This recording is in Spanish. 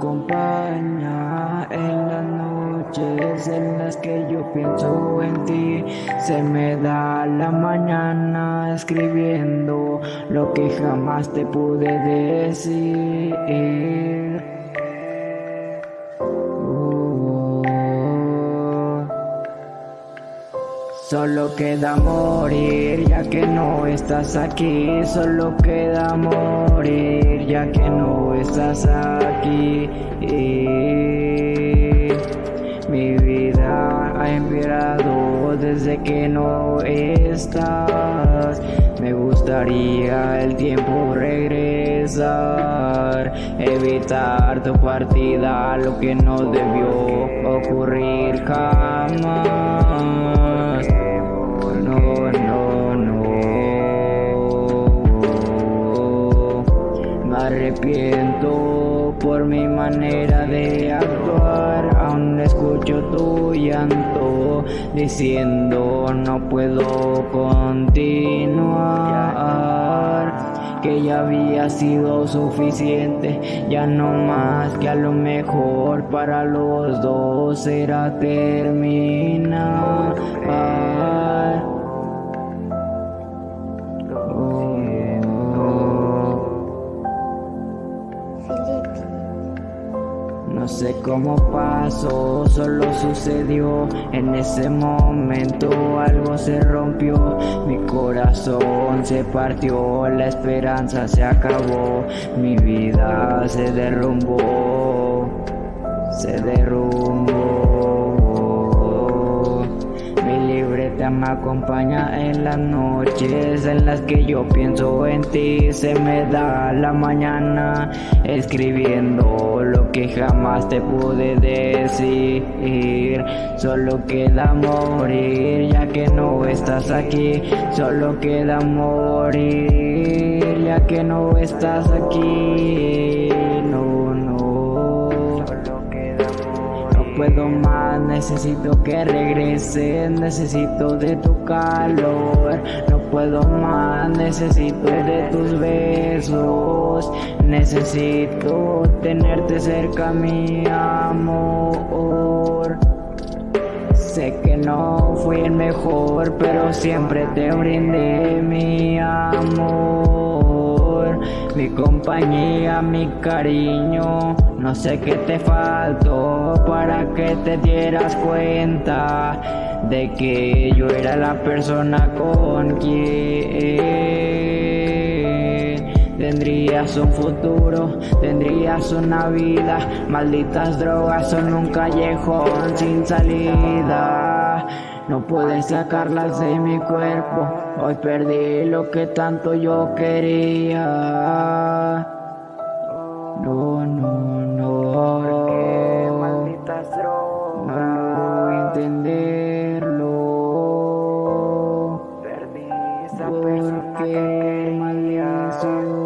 acompaña en las noches en las que yo pienso en ti. Se me da la mañana escribiendo lo que jamás te pude decir. Solo queda morir ya que no estás aquí, solo queda morir ya que no estás aquí. mi vida ha empeorado desde que no estás. Me gustaría el tiempo regresar, evitar tu partida, lo que no debió ocurrir jamás. Arrepiento por mi manera de actuar. Aún escucho tu llanto diciendo no puedo continuar Que ya había sido suficiente, ya no más que a lo mejor para los dos era terminar No sé cómo pasó, solo sucedió. En ese momento algo se rompió. Mi corazón se partió, la esperanza se acabó. Mi vida se derrumbó, se derrumbó me acompaña en las noches en las que yo pienso en ti. Se me da la mañana escribiendo lo que jamás te pude decir. Solo queda morir ya que no estás aquí. Solo queda morir ya que no estás aquí puedo más, necesito que regreses, necesito de tu calor, no puedo más, necesito de tus besos, necesito tenerte cerca mi amor. Sé que no fui el mejor, pero siempre te brindé mi amor, mi compañía, mi cariño. No sé qué te faltó para que te dieras cuenta de que yo era la persona con quien tendrías un futuro, tendrías una vida. Malditas drogas son un callejón sin salida. No puedes sacarlas de mi cuerpo. Hoy perdí lo que tanto yo quería. No, no, no. Porque malditas drogas. No puedo entenderlo. Perdí esa persona que quería.